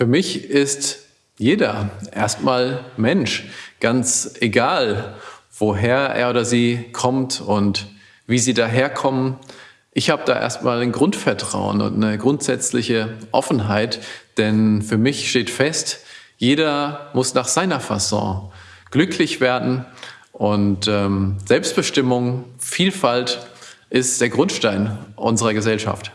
Für mich ist jeder erstmal Mensch, ganz egal, woher er oder sie kommt und wie sie daherkommen. Ich habe da erstmal ein Grundvertrauen und eine grundsätzliche Offenheit, denn für mich steht fest, jeder muss nach seiner Fasson glücklich werden und ähm, Selbstbestimmung, Vielfalt ist der Grundstein unserer Gesellschaft.